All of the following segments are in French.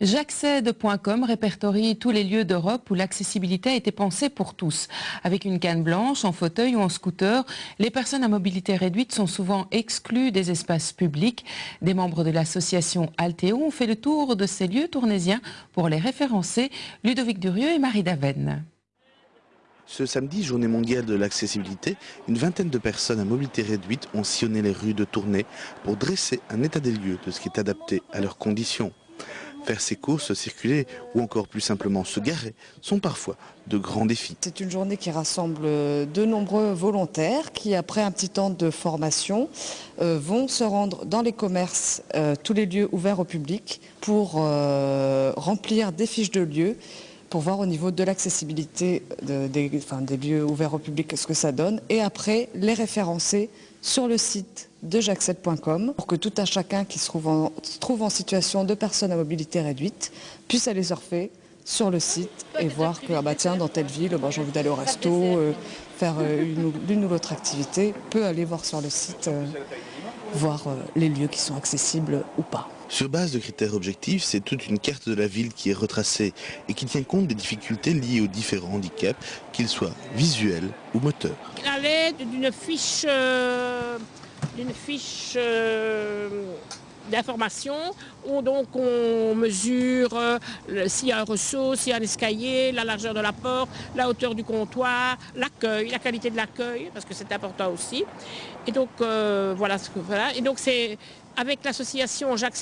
J'accède.com répertorie tous les lieux d'Europe où l'accessibilité a été pensée pour tous. Avec une canne blanche, en fauteuil ou en scooter, les personnes à mobilité réduite sont souvent exclues des espaces publics. Des membres de l'association Altéo ont fait le tour de ces lieux tournésiens pour les référencer. Ludovic Durieux et Marie Daven. Ce samedi, journée mondiale de l'accessibilité, une vingtaine de personnes à mobilité réduite ont sillonné les rues de Tournai pour dresser un état des lieux de ce qui est adapté à leurs conditions. Faire ses courses, circuler ou encore plus simplement se garer sont parfois de grands défis. C'est une journée qui rassemble de nombreux volontaires qui, après un petit temps de formation, euh, vont se rendre dans les commerces, euh, tous les lieux ouverts au public, pour euh, remplir des fiches de lieux pour voir au niveau de l'accessibilité des, lieux ouverts au public ce que ça donne. Et après les référencer sur le site de jacques7.com pour que tout un chacun qui se trouve, en, situation de personne à mobilité réduite puisse aller surfer sur le site et voir que ah bah tiens, dans telle ville, bah, j'ai envie d'aller au resto, euh, faire euh, l'une ou l'autre activité, peut aller voir sur le site, euh, voir les lieux qui sont accessibles ou pas. Sur base de critères objectifs, c'est toute une carte de la ville qui est retracée et qui tient compte des difficultés liées aux différents handicaps, qu'ils soient visuels ou moteurs. À l'aide d'une fiche, euh, euh, d'information où on mesure euh, s'il y a un ressaut, s'il y a un escalier, la largeur de la porte, la hauteur du comptoir, l'accueil, la qualité de l'accueil, parce que c'est important aussi. Et donc voilà. Et donc c'est avec l'association jacques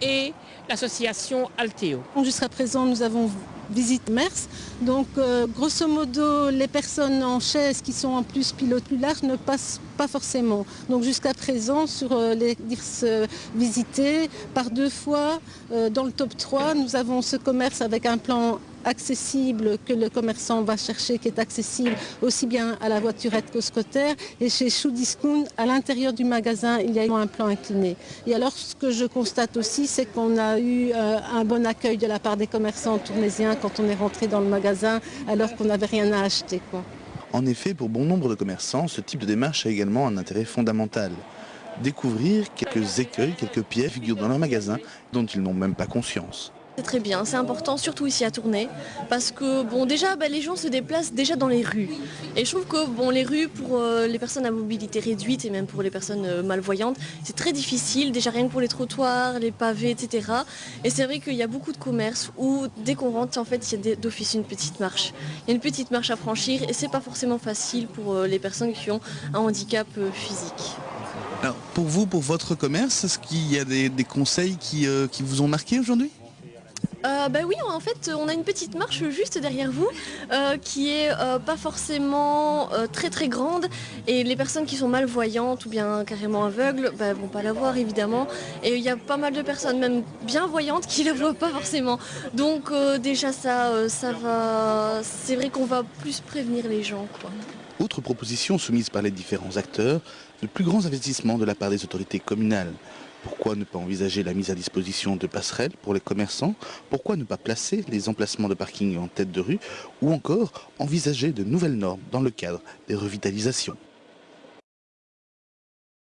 et l'association Altéo. Jusqu'à présent, nous avons visité Mers. Donc, euh, grosso modo, les personnes en chaise qui sont en plus pilotes plus larges ne passent pas forcément. Donc, jusqu'à présent, sur euh, les euh, visités, par deux fois, dans le top 3, nous avons ce commerce avec un plan accessible que le commerçant va chercher, qui est accessible aussi bien à la voiturette qu'au scooter. Et chez Shoe Discount, à l'intérieur du magasin, il y a un plan incliné. Et alors, ce que je constate aussi, c'est qu'on a eu euh, un bon accueil de la part des commerçants tournésiens quand on est rentré dans le magasin, alors qu'on n'avait rien à acheter. Quoi. En effet, pour bon nombre de commerçants, ce type de démarche a également un intérêt fondamental. Découvrir quelques écueils, quelques pièges figurent dans leur magasin dont ils n'ont même pas conscience. C'est très bien, c'est important, surtout ici à Tournai, parce que bon déjà bah, les gens se déplacent déjà dans les rues. Et je trouve que bon les rues pour euh, les personnes à mobilité réduite et même pour les personnes euh, malvoyantes, c'est très difficile, déjà rien que pour les trottoirs, les pavés, etc. Et c'est vrai qu'il y a beaucoup de commerces où dès qu'on rentre, en fait, il y a d'office une petite marche. Il y a une petite marche à franchir et c'est pas forcément facile pour euh, les personnes qui ont un handicap physique. Alors pour vous, pour votre commerce, est-ce qu'il y a des, conseils qui vous ont marqué aujourd'hui? Euh, bah oui, en fait, on a une petite marche juste derrière vous euh, qui est euh, pas forcément très très grande et les personnes qui sont malvoyantes ou bien carrément aveugles bah, vont pas la voir évidemment et il y a pas mal de personnes même bien voyantes qui la voient pas forcément. Donc déjà ça, ça va, c'est vrai qu'on va plus prévenir les gens. Quoi. Autre proposition soumise par les différents acteurs, de plus grands investissements de la part des autorités communales. Pourquoi ne pas envisager la mise à disposition de passerelles pour les commerçants? Pourquoi ne pas placer les emplacements de parking en tête de rue? Ou encore envisager de nouvelles normes dans le cadre des revitalisations?